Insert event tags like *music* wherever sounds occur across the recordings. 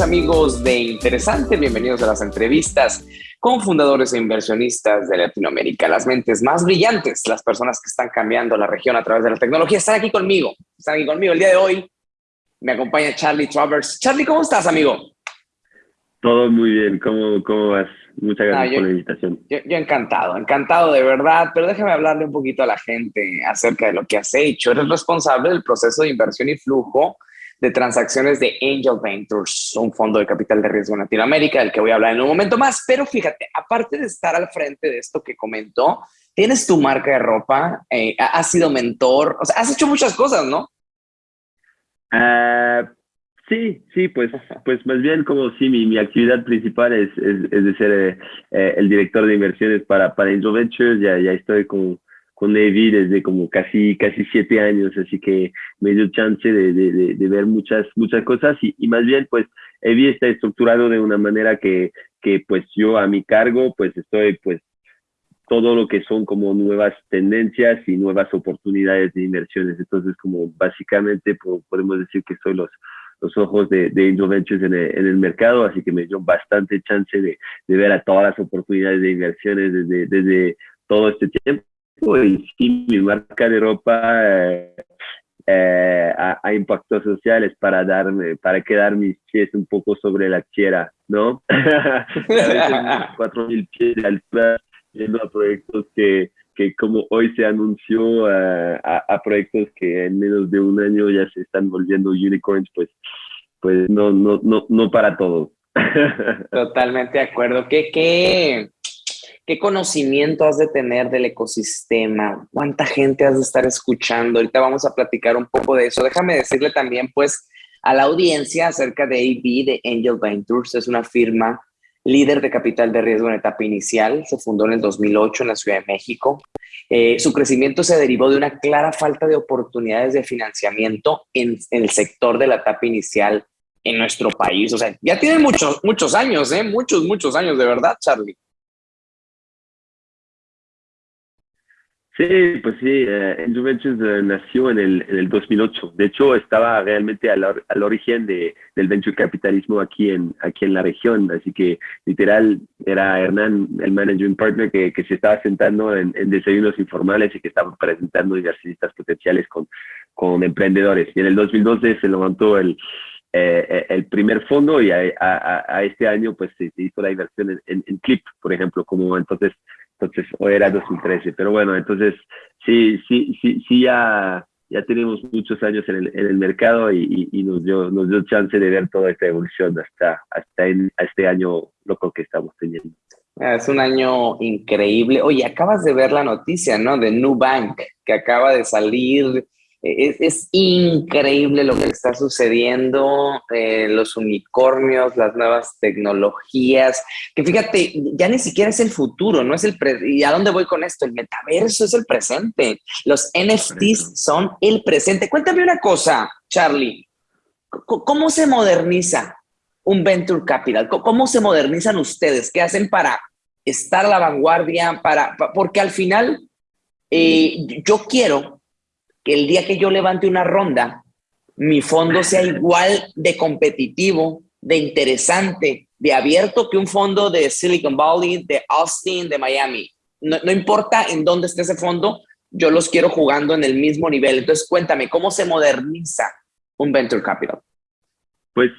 Amigos de Interesante, bienvenidos a las entrevistas con fundadores e inversionistas de Latinoamérica, las mentes más brillantes, las personas que están cambiando la región a través de la tecnología, están aquí conmigo, están aquí conmigo el día de hoy. Me acompaña Charlie Travers. Charlie, ¿cómo estás, amigo? Todo muy bien, ¿cómo, cómo vas? Muchas gracias por la invitación. Yo, yo, encantado, encantado de verdad, pero déjame hablarle un poquito a la gente acerca de lo que has hecho. Eres responsable del proceso de inversión y flujo de transacciones de Angel Ventures, un fondo de capital de riesgo en Latinoamérica, del que voy a hablar en un momento más. Pero fíjate, aparte de estar al frente de esto que comentó, tienes tu marca de ropa, eh, has sido mentor, o sea, has hecho muchas cosas, ¿no? Uh, sí, sí, pues, pues más bien como sí, mi, mi actividad principal es, es, es de ser eh, el director de inversiones para, para Angel Ventures, ya, ya estoy con con desde como casi, casi siete años, así que me dio chance de, de, de ver muchas, muchas cosas y, y, más bien pues Evi está estructurado de una manera que, que pues yo a mi cargo pues estoy pues todo lo que son como nuevas tendencias y nuevas oportunidades de inversiones. Entonces como básicamente podemos decir que soy los, los ojos de, de Angel Ventures en el, en el, mercado, así que me dio bastante chance de, de ver a todas las oportunidades de inversiones desde, desde todo este tiempo y sí, mi marca de ropa eh, eh, a, a, impactos sociales para darme, para quedar mis pies un poco sobre la tierra, ¿no? *laughs* *laughs* cuatro mil pies de altura, yendo a proyectos que, que como hoy se anunció uh, a, a, proyectos que en menos de un año ya se están volviendo unicorns, pues, pues no, no, no, no para todos. *laughs* Totalmente de acuerdo. ¿Qué, qué, ¿Qué conocimiento has de tener del ecosistema? ¿Cuánta gente has de estar escuchando? Ahorita vamos a platicar un poco de eso. Déjame decirle también, pues, a la audiencia acerca de AB, de Angel Ventures. Es una firma líder de capital de riesgo en etapa inicial. Se fundó en el 2008 en la Ciudad de México. Eh, su crecimiento se derivó de una clara falta de oportunidades de financiamiento en, en el sector de la etapa inicial en nuestro país. O sea, ya tiene muchos, muchos años, ¿eh? Muchos, muchos años, de verdad, Charlie. Sí, pues sí, eh, Ventures eh, nació en el, en el 2008. De hecho, estaba realmente al, al origen de, del venture capitalismo aquí en, aquí en la región. Así que, literal, era Hernán, el managing partner, que, que se estaba sentando en, en, desayunos informales y que estaba presentando inversionistas potenciales con, con emprendedores. Y en el 2012 se levantó el, eh, el primer fondo y a, a, a, este año pues se, hizo la inversión en, en, en Clip, por ejemplo, como entonces entonces, o era 2013, pero bueno, entonces sí, sí, sí, sí ya, ya tenemos muchos años en el, en el mercado y, y, nos, dio, nos dio chance de ver toda esta evolución hasta, hasta en, este año loco que estamos teniendo. Ah, es un año increíble. Oye, acabas de ver la noticia, ¿no? De Nubank, que acaba de salir es, es, increíble lo que está sucediendo, eh, los unicornios, las nuevas tecnologías, que fíjate, ya ni siquiera es el futuro, no es el ¿y a dónde voy con esto? El metaverso es el presente, los NFTs son el presente. Cuéntame una cosa, Charlie, ¿cómo se moderniza un venture capital? ¿Cómo se modernizan ustedes? ¿Qué hacen para estar a la vanguardia? Para, porque al final eh, yo quiero que el día que yo levante una ronda, mi fondo sea igual de competitivo, de interesante, de abierto que un fondo de Silicon Valley, de Austin, de Miami. No, no, importa en dónde esté ese fondo, yo los quiero jugando en el mismo nivel. Entonces, cuéntame, ¿cómo se moderniza un venture capital? Pues,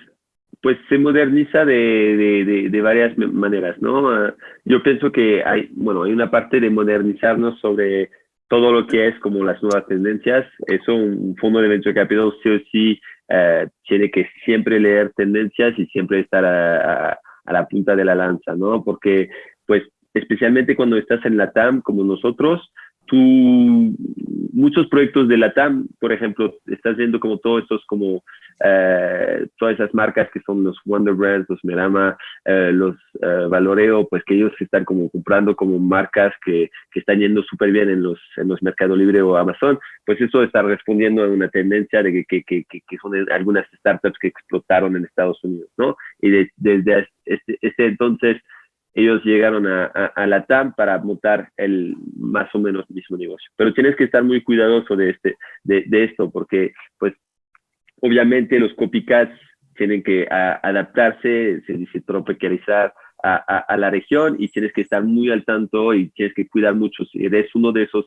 pues se moderniza de, de, varias maneras, ¿no? Yo pienso que hay, bueno, hay una parte de modernizarnos sobre todo lo que es como las nuevas tendencias. Eso, un fondo de venture capital sí o sí eh, tiene que siempre leer tendencias y siempre estar a, a, a, la punta de la lanza, ¿no? Porque, pues, especialmente cuando estás en la TAM como nosotros, tú, muchos proyectos de la TAM, por ejemplo, estás viendo como todos estos como eh, todas esas marcas que son los Wonder Brands, los Merama, eh, los eh, Valoreo, pues que ellos están como comprando como marcas que, que están yendo súper bien en los, en los Mercado Libre o Amazon, pues eso está respondiendo a una tendencia de que, que, que, que son algunas startups que explotaron en Estados Unidos, ¿no? Y de, desde este, este entonces ellos llegaron a, a, la TAM para montar el más o menos mismo negocio. Pero tienes que estar muy cuidadoso de, este, de, de esto, porque pues obviamente los copycats tienen que adaptarse, se dice tropicalizar a, a, la región y tienes que estar muy al tanto y tienes que cuidar mucho. Si eres uno de esos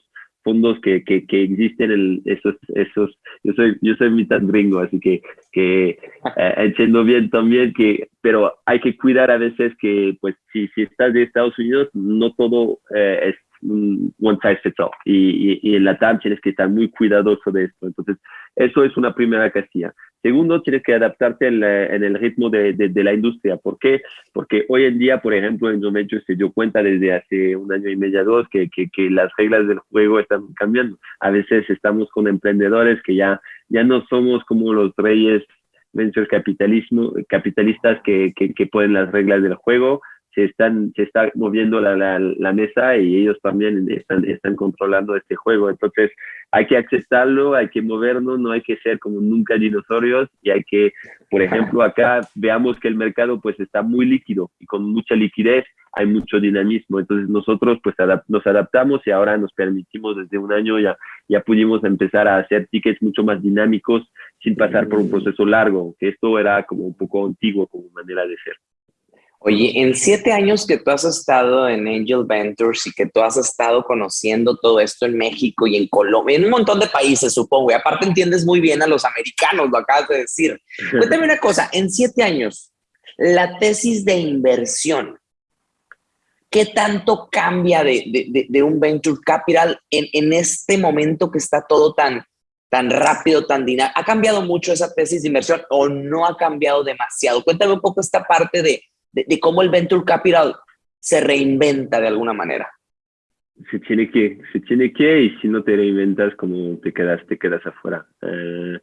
fondos que, que, que existen, el, esos, esos, yo soy, yo soy mitad gringo, así que, que eh, entiendo bien también que, pero hay que cuidar a veces que, pues, si, si estás de Estados Unidos, no todo eh, es one size fits all. Y, y, en la TAM tienes que estar muy cuidadoso de esto. Entonces, eso es una primera casilla. Segundo, tienes que adaptarte en, el ritmo de, de, la industria. ¿Por qué? Porque hoy en día, por ejemplo, en Domencho se dio cuenta desde hace un año y medio, dos, que, que, que, las reglas del juego están cambiando. A veces estamos con emprendedores que ya, ya no somos como los reyes venture capitalismo, capitalistas que, que, que ponen las reglas del juego, se están se está moviendo la, la, mesa y ellos también están, están controlando este juego. Entonces hay que aceptarlo, hay que movernos, no hay que ser como nunca dinosaurios y hay que, por ejemplo, acá veamos que el mercado pues está muy líquido y con mucha liquidez hay mucho dinamismo. Entonces nosotros pues nos adaptamos y ahora nos permitimos desde un año ya, ya pudimos empezar a hacer tickets mucho más dinámicos sin pasar por un proceso largo, que esto era como un poco antiguo como manera de ser. Oye, en siete años que tú has estado en Angel Ventures y que tú has estado conociendo todo esto en México y en Colombia, en un montón de países, supongo, y aparte entiendes muy bien a los americanos, lo acabas de decir. *laughs* Cuéntame una cosa, en siete años, la tesis de inversión, ¿qué tanto cambia de, un venture capital en, en, este momento que está todo tan, tan rápido, tan dinámico? ¿Ha cambiado mucho esa tesis de inversión o no ha cambiado demasiado? Cuéntame un poco esta parte de de, cómo el venture capital se reinventa de alguna manera. Se tiene que, se tiene que, y si no te reinventas, como te quedas, te quedas afuera. Eh,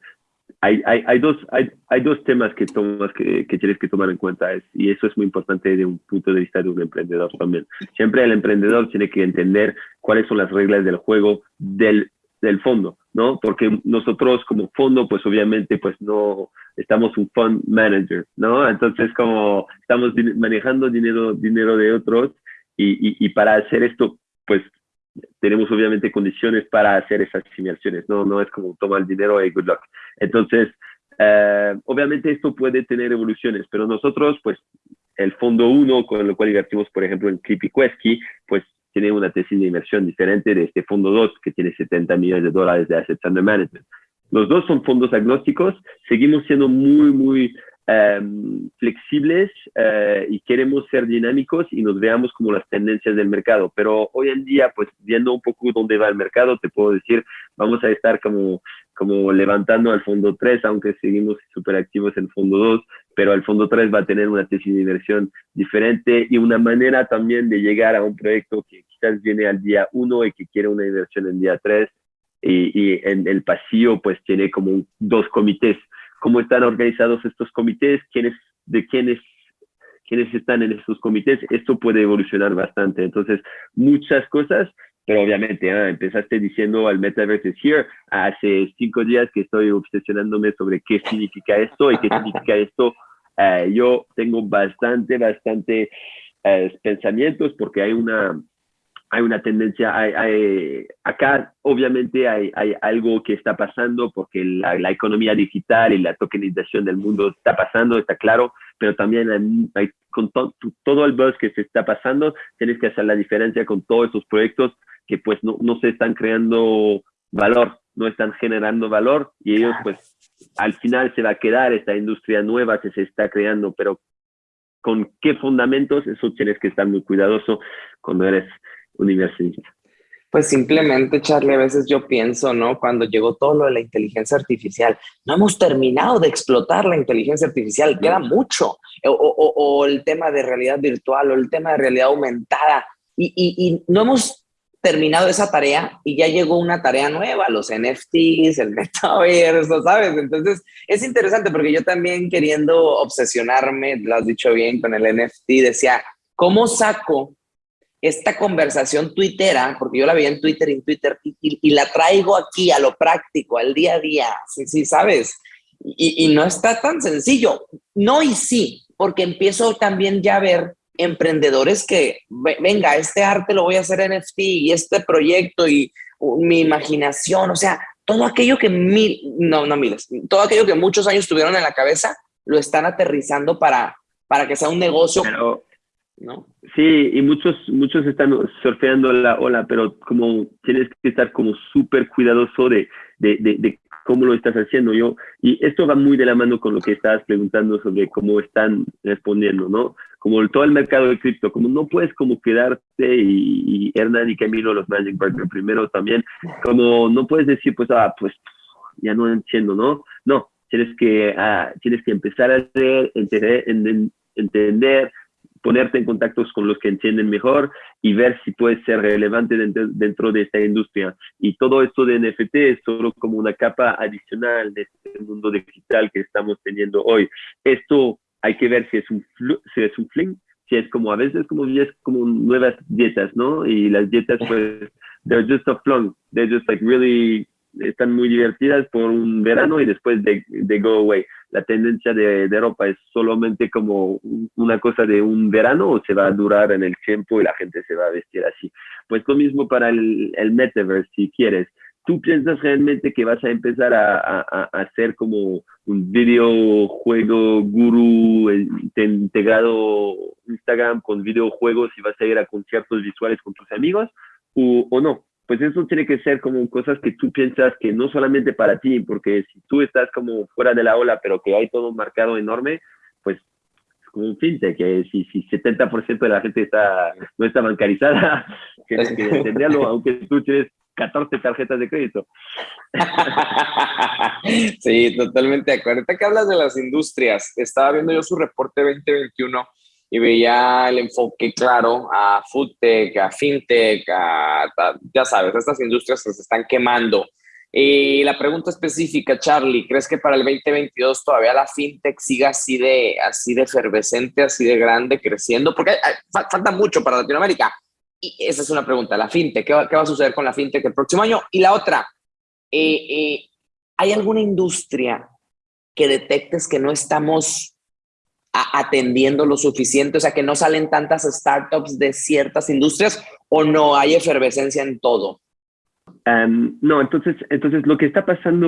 hay, hay, hay, dos, hay, hay, dos temas que, tomas, que, que, tienes que tomar en cuenta, es, y eso es muy importante de un punto de vista de un emprendedor también. Siempre el emprendedor tiene que entender cuáles son las reglas del juego del, del fondo, ¿no? Porque nosotros como fondo, pues obviamente, pues no, estamos un fund manager, ¿no? Entonces, como estamos manejando dinero, dinero de otros y, y, para hacer esto, pues tenemos obviamente condiciones para hacer esas simulaciones, ¿no? No es como toma el dinero y good luck. Entonces, eh, obviamente esto puede tener evoluciones, pero nosotros, pues, el fondo 1, con el cual invertimos, por ejemplo, en Quesky, pues tiene una tesis de inversión diferente de este fondo 2, que tiene 70 millones de dólares de assets under management. Los dos son fondos agnósticos, seguimos siendo muy, muy em, flexibles eh, y queremos ser dinámicos y nos veamos como las tendencias del mercado. Pero hoy en día, pues viendo un poco dónde va el mercado, te puedo decir, vamos a estar como, como levantando al fondo 3, aunque seguimos súper activos en fondo 2, pero el fondo 3 va a tener una tesis de inversión diferente y una manera también de llegar a un proyecto que quizás viene al día 1 y que quiere una inversión en día 3 y, en el pasillo pues tiene como dos comités. ¿Cómo están organizados estos comités? ¿Quiénes, ¿De quiénes, quiénes están en estos comités? Esto puede evolucionar bastante. Entonces, muchas cosas, pero obviamente ah, empezaste diciendo al Metaverse is here. Hace cinco días que estoy obsesionándome sobre qué significa esto y qué significa *laughs* esto. Eh, yo tengo bastante, bastante eh, pensamientos porque hay una hay una tendencia, hay, acá obviamente hay, hay, algo que está pasando porque la, la, economía digital y la tokenización del mundo está pasando, está claro, pero también hay, con todo el buzz que se está pasando, tienes que hacer la diferencia con todos esos proyectos que pues no, no se están creando valor, no están generando valor y ellos pues al final se va a quedar esta industria nueva que se está creando, pero con qué fundamentos, eso tienes que estar muy cuidadoso cuando eres universidad? Pues simplemente, Charlie, a veces yo pienso, ¿no? Cuando llegó todo lo de la inteligencia artificial, no hemos terminado de explotar la inteligencia artificial, queda mucho. O, el tema de realidad virtual o el tema de realidad aumentada. Y, y, no hemos terminado esa tarea y ya llegó una tarea nueva, los NFTs, el *laughs* metaverso, ¿sabes? Entonces es interesante porque yo también queriendo obsesionarme, lo has dicho bien, con el NFT, decía, ¿cómo saco esta conversación tuitera, porque yo la veía en Twitter en Twitter, y, la traigo aquí a lo práctico, al día a día, sí, sí, ¿sabes? Y, no está tan sencillo. No y sí, porque empiezo también ya a ver emprendedores que, venga, este arte lo voy a hacer NFT y este proyecto y mi imaginación, o sea, todo aquello que mil, no, no miles, todo aquello que muchos años tuvieron en la cabeza, lo están aterrizando para, para que sea un negocio. ¿No? Sí, y muchos, muchos están surfeando la ola, pero como tienes que estar como súper cuidadoso de, de, de, cómo lo estás haciendo. Yo, y esto va muy de la mano con lo que estabas preguntando sobre cómo están respondiendo, ¿no? Como todo el mercado de cripto, como no puedes como quedarte y, Hernán y Camilo, los Magic Partners primero también, como no puedes decir, pues, ah, pues ya no entiendo, ¿no? No, tienes que, ah, tienes que empezar a hacer, entender, entender ponerte en contactos con los que entienden mejor y ver si puede ser relevante dentro, de esta industria. Y todo esto de NFT es solo como una capa adicional de este mundo digital que estamos teniendo hoy. Esto hay que ver si es un, si es un fling, si es como a veces como, es como nuevas dietas, ¿no? Y las dietas pues, they're just a flung, they're just like really están muy divertidas por un verano y después de, de go away. La tendencia de, de, ropa es solamente como una cosa de un verano o se va a durar en el tiempo y la gente se va a vestir así. Pues lo mismo para el, el metaverse, si quieres. ¿Tú piensas realmente que vas a empezar a, a, a hacer como un videojuego guru integrado Instagram con videojuegos y vas a ir a conciertos visuales con tus amigos o, o no? Pues eso tiene que ser como cosas que tú piensas que no solamente para ti, porque si tú estás como fuera de la ola, pero que hay todo un marcado enorme, pues es como un fintech, que si, si 70% de la gente está, no está bancarizada, *laughs* tienes que entenderlo, *laughs* aunque tú tienes 14 tarjetas de crédito. *laughs* Sí, totalmente de acuerdo. Ahorita que hablas de las industrias, estaba viendo yo su reporte 2021 y veía el enfoque claro a foodtech, a fintech, ya sabes, estas industrias se están quemando. Y la pregunta específica, Charlie, ¿crees que para el 2022 todavía la fintech siga así de, así de efervescente, así de grande, creciendo? Porque falta mucho para Latinoamérica. Y esa es una pregunta, la fintech, ¿qué va, qué va a suceder con la fintech el próximo año? Y la otra, eh, eh, ¿hay alguna industria que detectes que no estamos atendiendo lo suficiente? O sea, que no salen tantas startups de ciertas industrias o no hay efervescencia en todo. Em, no, entonces, entonces lo que está pasando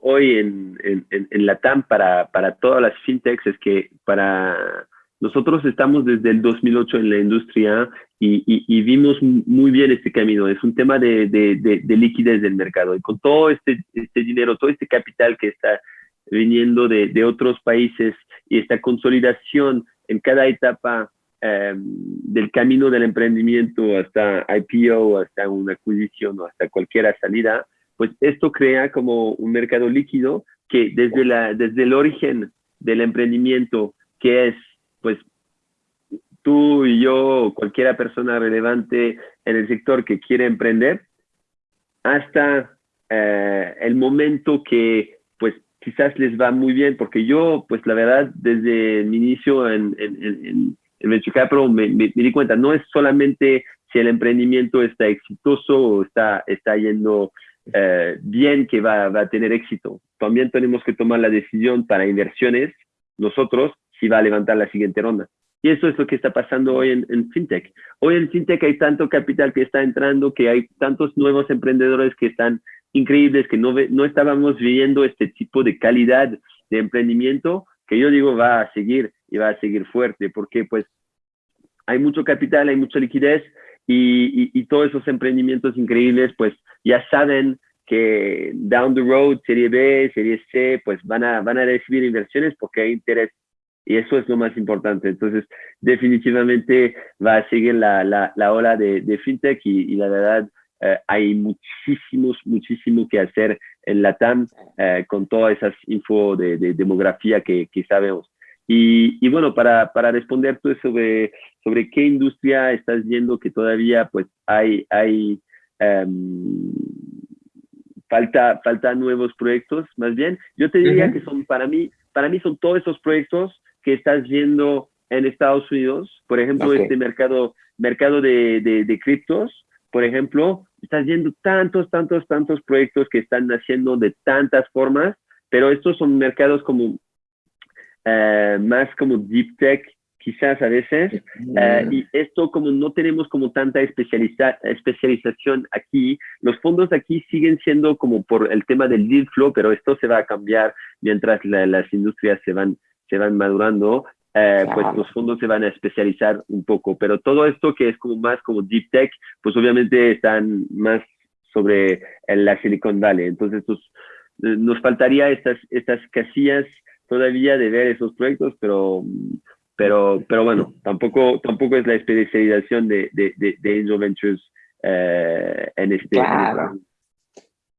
hoy en, en, la TAM para, para todas las fintechs es que para nosotros estamos desde el 2008 en la industria y, vimos muy bien este camino. Es un tema de, liquidez del mercado. Y con todo este, este dinero, todo este capital que está viniendo de, de otros países y esta consolidación en cada etapa em, del camino del emprendimiento hasta IPO, hasta una adquisición o hasta cualquier salida, pues esto crea como un mercado líquido que desde, la, desde el origen del emprendimiento, que es pues tú y yo, cualquier persona relevante en el sector que quiere emprender, hasta eh, el momento que quizás les va muy bien, porque yo, pues la verdad, desde mi inicio en, en, en, en Venture me, me, di cuenta, no es solamente si el emprendimiento está exitoso o está, está yendo eh, bien que va, a tener éxito. También tenemos que tomar la decisión para inversiones, nosotros, si va a levantar la siguiente ronda. Y eso es lo que está pasando hoy en, FinTech. Hoy en FinTech hay tanto capital que está entrando, que hay tantos nuevos emprendedores que están increíbles que no, no estábamos viendo este tipo de calidad de emprendimiento que yo digo va a seguir y va a seguir fuerte porque pues hay mucho capital, hay mucha liquidez y, y, todos esos emprendimientos increíbles pues ya saben que down the road, serie B, serie C, pues van a, van a recibir inversiones porque hay interés y eso es lo más importante. Entonces, definitivamente va a seguir la, la, la ola de, de fintech y, y la verdad, eh, hay muchísimos, muchísimo que hacer en la TAM eh, con todas esas info de, demografía que, que sabemos. Y, y, bueno, para, para responder tú sobre, sobre qué industria estás viendo que todavía pues hay, hay em, falta, falta nuevos proyectos, más bien, yo te diría que son para mí, para mí son todos esos proyectos que estás viendo en Estados Unidos, por ejemplo, este mercado, mercado de, de, de criptos, por ejemplo, estás viendo tantos, tantos, tantos proyectos que están naciendo de tantas formas, pero estos son mercados como eh, más como deep tech, quizás a veces, eh, y esto como no tenemos como tanta especializa especialización aquí, los fondos aquí siguen siendo como por el tema del deal flow, pero esto se va a cambiar mientras las industrias se van, se van madurando, eh, pues los fondos se van a especializar un poco. Pero todo esto que es como más como deep tech, pues obviamente están más sobre la Silicon Valley. Entonces, pues, nos faltaría estas, estas casillas todavía de ver esos proyectos, pero, pero, pero bueno, tampoco, tampoco es la especialización de, de, de, Angel Ventures eh, en este. Claro.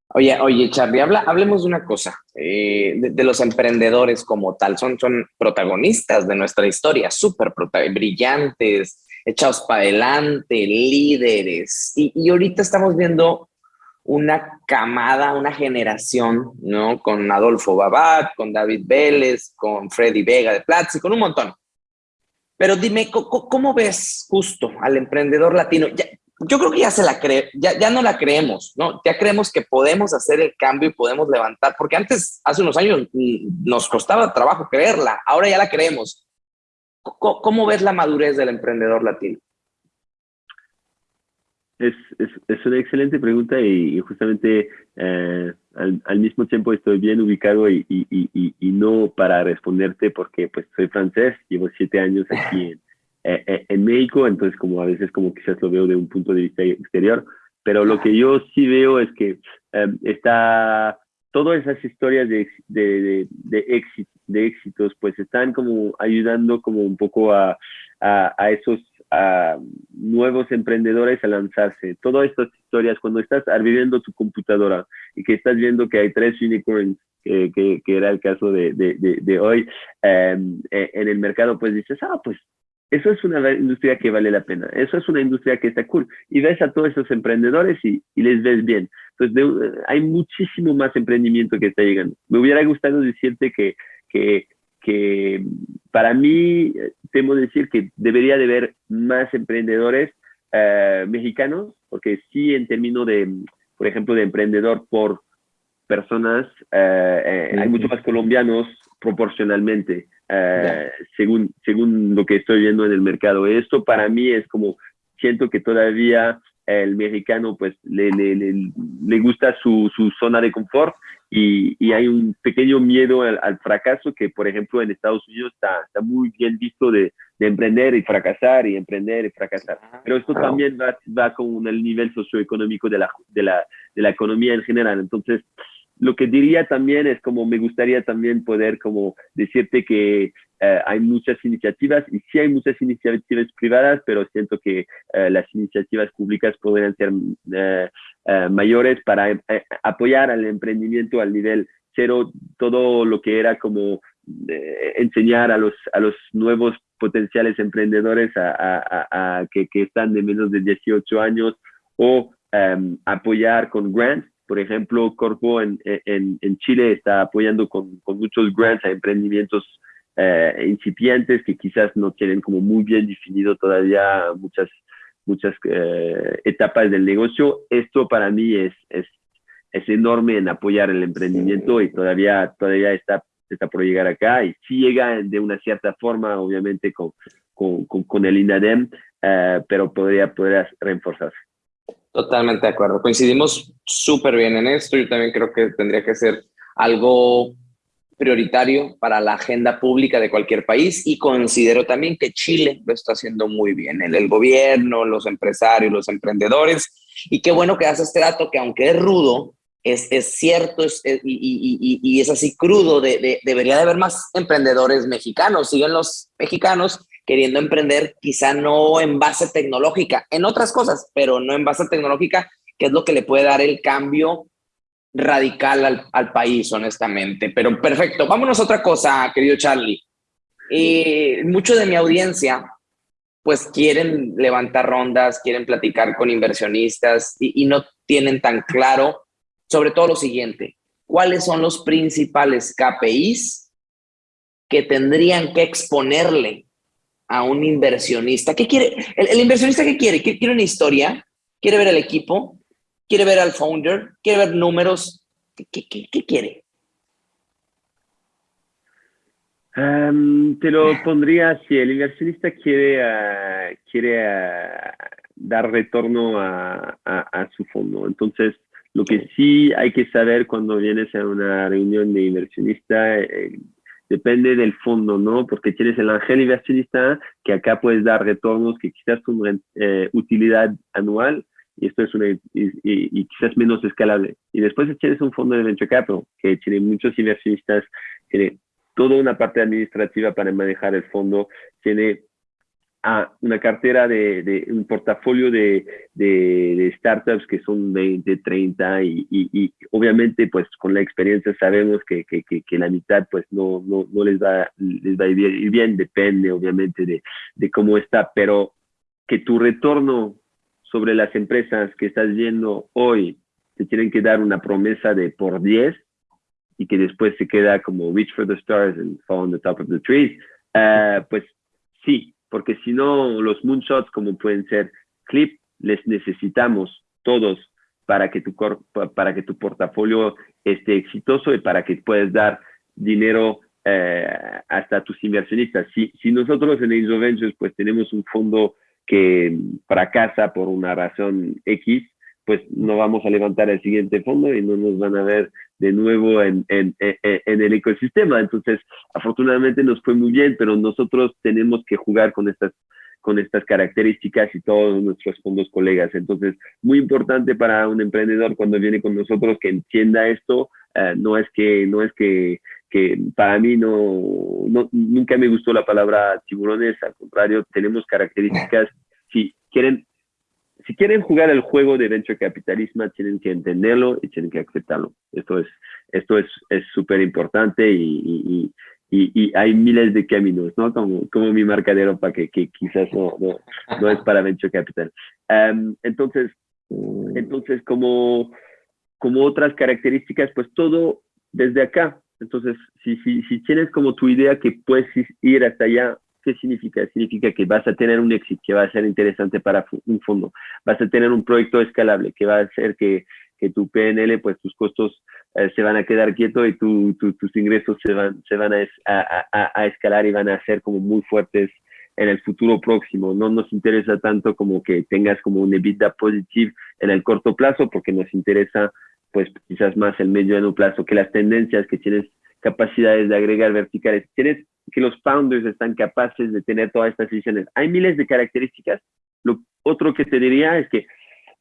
Oye, oye, Charlie, habla, hablemos de una cosa, eh, de, los emprendedores como tal, son, son protagonistas de nuestra historia, súper brillantes, echados para adelante, líderes, y, y, ahorita estamos viendo una camada, una generación, ¿no? Con Adolfo Babat, con David Vélez, con Freddy Vega de Platzi, con un montón. Pero dime, ¿cómo, ves justo al emprendedor latino? Yo creo que ya se la cree, ya, ya no la creemos, ¿no? Ya creemos que podemos hacer el cambio y podemos levantar, porque antes, hace unos años, mm, nos costaba trabajo creerla, ahora ya la creemos. ¿Cómo, ves la madurez del emprendedor latino? Es, es, es una excelente pregunta y, justamente eh, al, mismo tiempo estoy bien ubicado y, y, y, y, no para responderte porque pues soy francés, llevo siete años aquí *laughs* en, eh, eh, en México, entonces como a veces como quizás lo veo de un punto de vista exterior, pero lo que yo sí veo es que em, está, todas esas historias de, de, de, de éxitos, pues están como ayudando como un poco a, a, esos a nuevos emprendedores a lanzarse. Todas estas historias, cuando estás viviendo tu computadora y que estás viendo que hay tres unicorns, que, que, era el caso de, de, de hoy, em, e, en el mercado, pues dices, ah, pues eso es una industria que vale la pena, eso es una industria que está cool. Y ves a todos esos emprendedores y, les ves bien. Entonces, hay muchísimo más emprendimiento que está llegando. Me hubiera gustado decirte que, que, que para mí, temo decir que debería de haber más emprendedores eh, mexicanos, porque sí en términos de, por ejemplo, de emprendedor por personas, eh, eh, hay muchos más colombianos proporcionalmente. Eh, según, según lo que estoy viendo en el mercado. Esto para mí es como, siento que todavía el mexicano pues le, le, le, gusta su, su, zona de confort y, y, hay un pequeño miedo al, fracaso que, por ejemplo, en Estados Unidos está, está muy bien visto de, de, emprender y fracasar y emprender y fracasar. Pero esto también va, va con el nivel socioeconómico de la, de, la, de la economía en general. Entonces, lo que diría también es como me gustaría también poder como decirte que eh, hay muchas iniciativas y sí hay muchas iniciativas privadas, pero siento que eh, las iniciativas públicas podrían ser eh, mayores para apoyar al emprendimiento al nivel cero, todo lo que era como enseñar a los, a los nuevos potenciales emprendedores a, que, que, están de menos de 18 años o em, apoyar con grants por ejemplo, Corpo en, en, en Chile está apoyando con, con, muchos grants a emprendimientos eh, incipientes que quizás no tienen como muy bien definido todavía muchas, muchas eh, etapas del negocio. Esto para mí es, es, es, enorme en apoyar el emprendimiento y todavía, todavía está, está por llegar acá. Y sí llega de una cierta forma, obviamente, con, con, con, el INADEM, eh, pero podría, podría reforzarse. Totalmente de acuerdo. Coincidimos súper bien en esto. Yo también creo que tendría que ser algo prioritario para la agenda pública de cualquier país y considero también que Chile lo está haciendo muy bien, el, el gobierno, los empresarios, los emprendedores y qué bueno que hace este dato que aunque es rudo, es, es cierto es, y, y, y, es así crudo, de, de, debería de haber más emprendedores mexicanos, siguen los mexicanos queriendo emprender, quizá no en base tecnológica, en otras cosas, pero no en base tecnológica, que es lo que le puede dar el cambio radical al, país, honestamente. Pero perfecto, vámonos a otra cosa, querido Charlie. Eh, mucho de mi audiencia, pues quieren levantar rondas, quieren platicar con inversionistas y, y no tienen tan claro, sobre todo lo siguiente, cuáles son los principales KPIs que tendrían que exponerle a un inversionista? ¿Qué quiere? ¿El, inversionista qué quiere? ¿Quiere una historia? ¿Quiere ver el equipo? ¿Quiere ver al founder? ¿Quiere ver números? ¿Qué, qué, quiere? te lo pondría si el inversionista quiere, ah, quiere ah, dar retorno a, a, su fondo. Entonces, lo que sí hay que saber cuando vienes a una reunión de inversionista, eh, depende del fondo, ¿no? Porque tienes el ángel inversionista que acá puedes dar retornos que quizás son eh, utilidad anual y esto es una, y, quizás menos escalable. Y después tienes un fondo de venture capital que tiene muchos inversionistas, tiene toda una parte administrativa para manejar el fondo, tiene a una cartera de, un portafolio de, startups que son 20, 30 y, obviamente pues con la experiencia sabemos que, que, que, la mitad pues no, no, no, les, va, les va a ir bien, depende obviamente de, de cómo está, pero que tu retorno sobre las empresas que estás viendo hoy te tienen que dar una promesa de por 10 y que después se queda como reach for the stars and fall on the top of the trees, uh, pues sí, porque si no, los moonshots como pueden ser Clip, les necesitamos todos para que tu, para que tu portafolio esté exitoso y para que puedas dar dinero eh, hasta tus inversionistas. Si, si nosotros en Angel Ventures pues tenemos un fondo que fracasa por una razón X, pues no vamos a levantar el siguiente fondo y no nos van a ver de nuevo en, en, en, el ecosistema. Entonces, afortunadamente nos fue muy bien, pero nosotros tenemos que jugar con estas con estas características y todos nuestros fondos colegas. Entonces, muy importante para un emprendedor cuando viene con nosotros que entienda esto. Eh, no es que, no es que, que para mí no, no, nunca me gustó la palabra tiburones, al contrario, tenemos características. Si quieren si quieren jugar el juego de venture capitalismo, tienen que entenderlo y tienen que aceptarlo. Esto es esto es súper importante y, y, y, hay miles de caminos, ¿no? Como, como mi marca de ropa que, que quizás no, no, no, es para venture capital. Um, entonces, entonces como, como otras características, pues todo desde acá. Entonces, si, si, si tienes como tu idea que puedes ir hasta allá, ¿Qué significa? Significa que vas a tener un éxito que va a ser interesante para un fondo, vas a tener un proyecto escalable que va a hacer que, que tu PNL, pues tus costos eh, se van a quedar quietos y tu, tus ingresos se van, se van a, a, a, escalar y van a ser como muy fuertes en el futuro próximo. No nos interesa tanto como que tengas como un EBITDA positivo en el corto plazo, porque nos interesa pues quizás más el medio y plazo, que las tendencias que tienes capacidades de agregar verticales, tienes que los founders están capaces de tener todas estas decisiones. Hay miles de características. Lo otro que te diría es que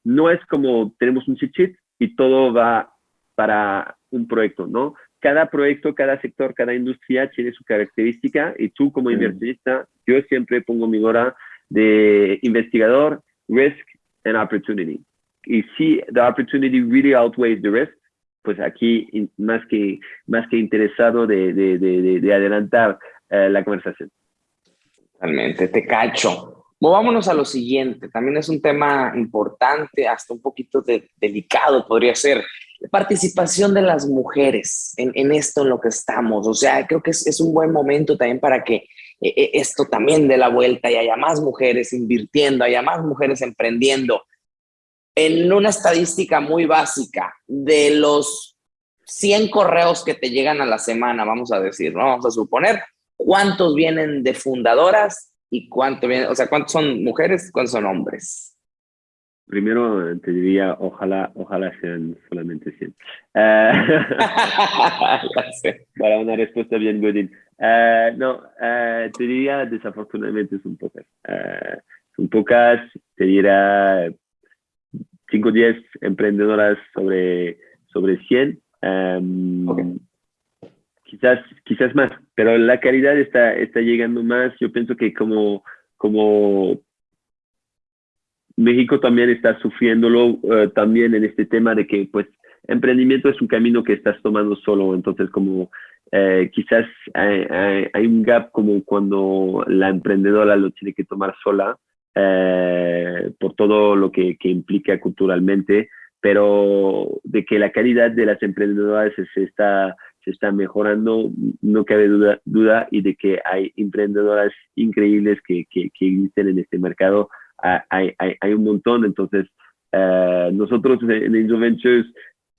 no es como tenemos un cheat y todo va para un proyecto, ¿no? Cada proyecto, cada sector, cada industria tiene su característica y tú como inversionista, yo siempre pongo mi hora de investigador, risk and opportunity. Y si the opportunity really outweighs the risk, pues aquí más que, más que interesado de, de, de, de adelantar eh, la conversación. Totalmente, te cacho. Movámonos a lo siguiente, también es un tema importante, hasta un poquito de, delicado podría ser, la participación de las mujeres en, en, esto en lo que estamos. O sea, creo que es, es un buen momento también para que eh, eh, esto también dé la vuelta y haya más mujeres invirtiendo, haya más mujeres emprendiendo. En una estadística muy básica, de los 100 correos que te llegan a la semana, vamos a decir, ¿no? vamos a suponer, cuántos vienen de fundadoras y cuánto vienen, o sea, cuántos son mujeres, cuántos son hombres. Primero te diría, ojalá, ojalá sean solamente 100. *laughs* para una respuesta bien Godin. Eh, no, eh, te diría, desafortunadamente son pocas. Uh, son pocas, te diría 5 o 10 emprendedoras sobre, sobre 100. Um, quizás, quizás más, pero la calidad está, está llegando más. Yo pienso que como, como México también está sufriéndolo uh, también en este tema de que pues emprendimiento es un camino que estás tomando solo, entonces como eh, quizás hay, un gap como cuando la emprendedora lo tiene que tomar sola eh, por todo lo que, que, implica culturalmente, pero de que la calidad de las emprendedoras se está se está mejorando, no cabe duda, duda y de que hay emprendedoras increíbles que, que, que existen en este mercado. Ah, hay, hay, hay un montón, entonces uh, nosotros en Angel Ventures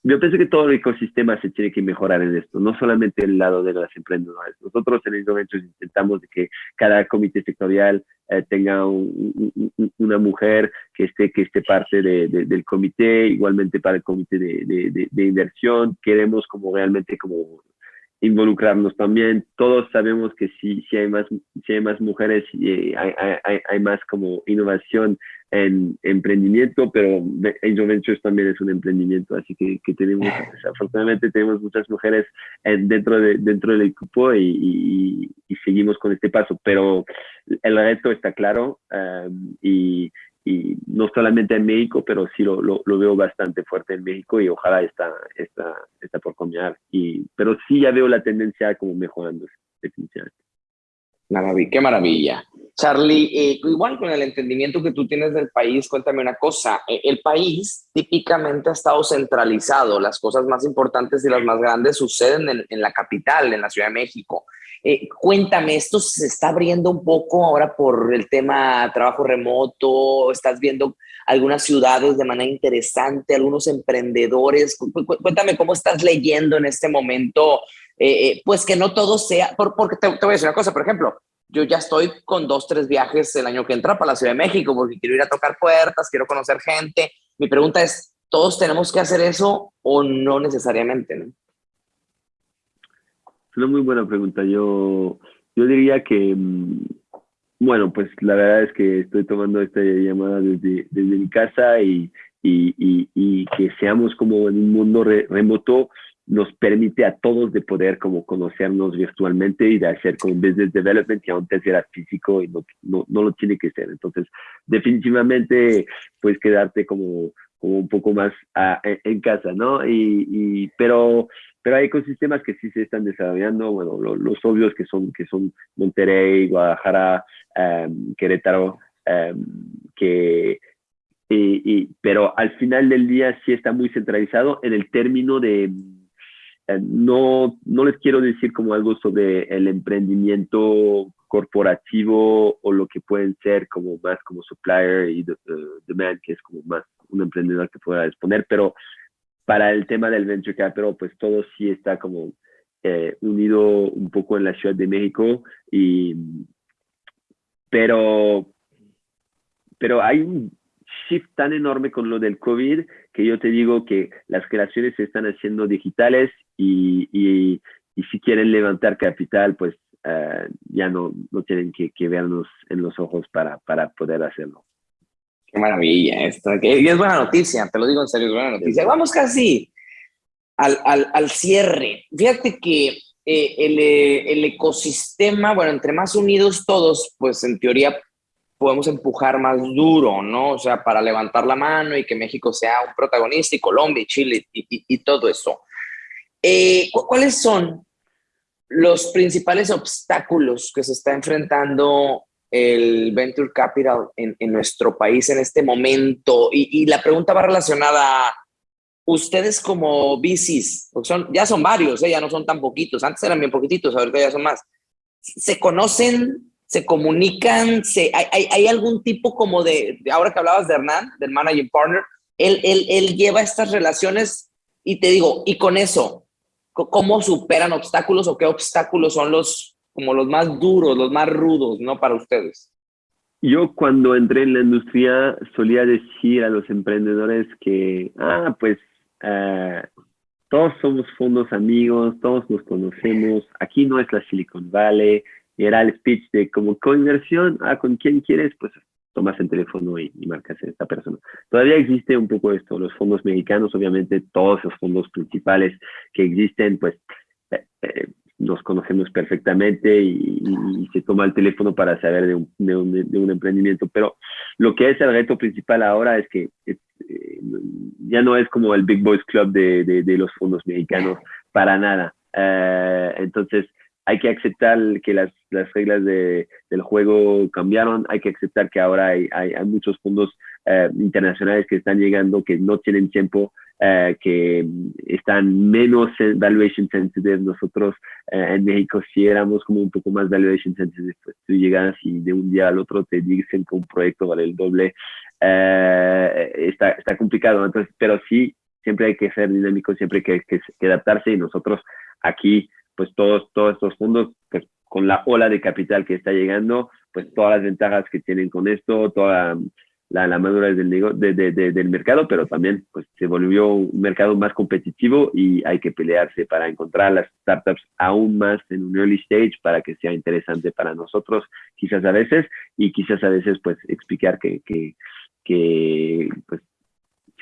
yo pienso que todo el ecosistema se tiene que mejorar en esto, no solamente el lado de las emprendedoras. Nosotros en Angel Ventures intentamos que cada comité sectorial eh, tenga un, un, una mujer que esté, que esté parte de, de, del comité, igualmente para el comité de, de, inversión. Queremos como realmente como involucrarnos también. Todos sabemos que si, si, hay, más, si hay más mujeres, y hay, hay, hay, más como innovación en emprendimiento, pero Angel Ventures también es un emprendimiento, así que, que tenemos, *laughs* afortunadamente tenemos muchas mujeres dentro, de, dentro del equipo y, y, seguimos con este paso, pero el reto está claro um, y, y no solamente en México, pero sí lo, lo, veo bastante fuerte en México y ojalá está, está, está por cambiar. Y, pero sí ya veo la tendencia como mejorando, definitivamente. Maravilla, qué maravilla. Charlie, eh, igual con el entendimiento que tú tienes del país, cuéntame una cosa. Eh, el país típicamente ha estado centralizado. Las cosas más importantes y las más grandes suceden en, en la capital, en la Ciudad de México. Eh, cuéntame, ¿esto se está abriendo un poco ahora por el tema trabajo remoto? ¿Estás viendo algunas ciudades de manera interesante, algunos emprendedores? Cuéntame cómo estás leyendo en este momento, eh, eh, pues que no todo sea, porque te, voy a decir una cosa, por ejemplo, yo ya estoy con dos, tres viajes el año que entra para la Ciudad de México porque quiero ir a tocar puertas, quiero conocer gente. Mi pregunta es, ¿todos tenemos que hacer eso o no necesariamente? ¿no? Una muy buena pregunta. Yo, yo diría que, mm, bueno, pues la verdad es que estoy tomando esta llamada desde, desde mi casa y, y, y, que seamos como en un mundo remoto nos permite a todos de poder como conocernos virtualmente y de hacer como business development que antes era físico y no, no, no lo tiene que ser. Entonces, definitivamente puedes quedarte como, un poco más ah, en, casa, ¿no? Y, y, pero pero hay ecosistemas que sí se están desarrollando, bueno, los obvios que son, que son Monterrey, Guadalajara, em, Querétaro, em, que, y, pero al final del día sí está muy centralizado en el término de, em, no, no les quiero decir como algo sobre el emprendimiento corporativo o lo que pueden ser como más como supplier y demand, que es como más un emprendedor que pueda exponer, pero para el tema del venture capital, pues todo sí está como eh, unido un poco en la Ciudad de México, y, pero, pero hay un shift tan enorme con lo del COVID que yo te digo que las creaciones se están haciendo digitales y, y, si quieren levantar capital, pues eh, ya no, no tienen que, que vernos en los ojos para, para poder hacerlo. Qué maravilla esto. Y es buena noticia, te lo digo en serio, es buena noticia. Vamos casi al, al, al cierre. Fíjate que eh, el, eh, el, ecosistema, bueno, entre más unidos todos, pues en teoría podemos empujar más duro, ¿no? O sea, para levantar la mano y que México sea un protagonista y Colombia y Chile y, y, y todo eso. Eh, ¿Cuáles son los principales obstáculos que se está enfrentando el venture capital en, nuestro país en este momento? Y, la pregunta va relacionada a ustedes como VCs, porque son, ya son varios, ¿eh? ya no son tan poquitos, antes eran bien poquititos, ahorita ya son más. ¿Se conocen, se comunican, se, hay, hay, algún tipo como de, ahora que hablabas de Hernán, del managing partner, él, él, él lleva estas relaciones y te digo, y con eso, ¿cómo superan obstáculos o qué obstáculos son los, como los más duros, los más rudos, ¿no? Para ustedes. Yo cuando entré en la industria solía decir a los emprendedores que, ah, pues eh, todos somos fondos amigos, todos nos conocemos, aquí no es la Silicon Valley, era el speech de como coinversión, ah, con quién quieres, pues tomas el teléfono y, marcas a esta persona. Todavía existe un poco esto, los fondos mexicanos, obviamente todos los fondos principales que existen, pues eh, eh, nos conocemos perfectamente y, se toma el teléfono para saber de un, de, un, de un, emprendimiento. Pero lo que es el reto principal ahora es que eh, ya no es como el Big Boys Club de, de los fondos mexicanos, para nada. Uh, entonces, hay que aceptar que las, las reglas de, del juego cambiaron, hay que aceptar que ahora hay, hay muchos fondos uh, internacionales que están llegando que no tienen tiempo eh, que están menos valuation sensitive. Nosotros eh, en México sí éramos como un poco más valuation sensitive. Pues tú llegas y de un día al otro te dicen que un proyecto vale el doble. Eh, está, está complicado, entonces, pero sí, siempre hay que ser dinámico, siempre hay que, que, adaptarse y nosotros aquí, pues todos, todos estos fondos, pues con la ola de capital que está llegando, pues todas las ventajas que tienen con esto, toda la, la madurez del, de, del mercado, pero también pues, se volvió un mercado más competitivo y hay que pelearse para encontrar las startups aún más en un early stage para que sea interesante para nosotros, quizás a veces, y quizás a veces pues explicar que, que, que pues,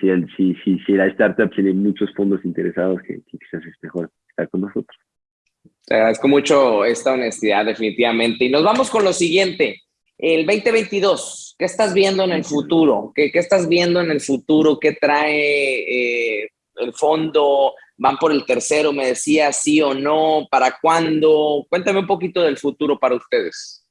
si, el, si, si, si la startup tiene muchos fondos interesados, que, quizás es mejor estar con nosotros. Te agradezco mucho esta honestidad, definitivamente. Y nos vamos con lo siguiente. El 2022, ¿qué estás viendo en el futuro? ¿Qué, qué estás viendo en el futuro? ¿Qué trae eh, el fondo? ¿Van por el tercero? Me decía sí o no. ¿Para cuándo? Cuéntame un poquito del futuro para ustedes.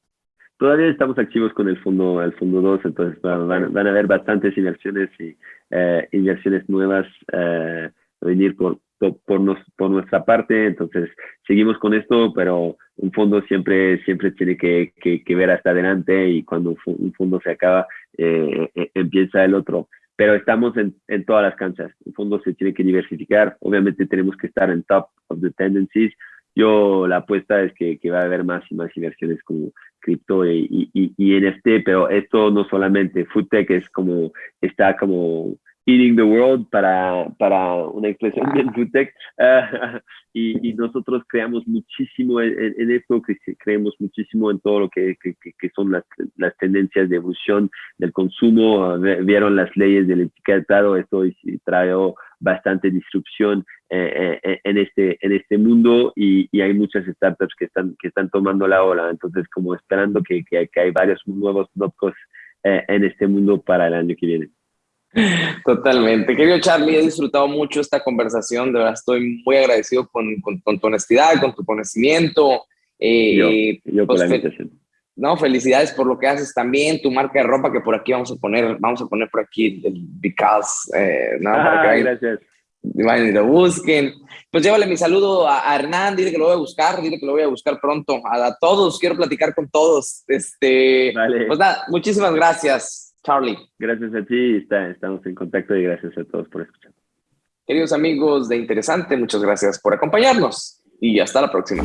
Todavía estamos activos con el fondo, el fondo 2, entonces van, van a haber bastantes inversiones y eh, inversiones nuevas eh, venir por, por, nos, por nuestra parte, entonces seguimos con esto, pero un fondo siempre, siempre tiene que, que, ver hasta adelante y cuando un fondo se acaba, eh, eh, empieza el otro. Pero estamos en, en todas las canchas. Un fondo se tiene que diversificar. Obviamente tenemos que estar en top of the tendencies. Yo la apuesta es que, que va a haber más y más inversiones como cripto y, y, y, NFT, pero esto no solamente, FoodTech es como, está como eating the world para, para una expresión bien FoodTech y, y, nosotros creamos muchísimo en, en, esto, creemos muchísimo en todo lo que, que, que son las, las, tendencias de evolución del consumo, vieron las leyes del etiquetado, esto trae bastante disrupción eh, eh, en, este, en este mundo y, y, hay muchas startups que están, que están tomando la ola, entonces como esperando que, que, hay varios nuevos notcos eh, en este mundo para el año que viene. Totalmente. Querido Charlie, he disfrutado mucho esta conversación. De verdad, estoy muy agradecido con, con, tu honestidad, con tu conocimiento. Eh, yo, por pues, la invitación. No, felicidades por lo que haces también, tu marca de ropa que por aquí vamos a poner, vamos a poner por aquí el Because, eh, ¿no? Ah, gracias. y lo busquen. Pues llévale mi saludo a, Hernán, dile que lo voy a buscar, dile que lo voy a buscar pronto. A, todos, quiero platicar con todos. Este, vale. Pues nada, muchísimas gracias. Charlie. Gracias a ti, está, estamos en contacto y gracias a todos por escuchar. Queridos amigos de Interesante, muchas gracias por acompañarnos y hasta la próxima.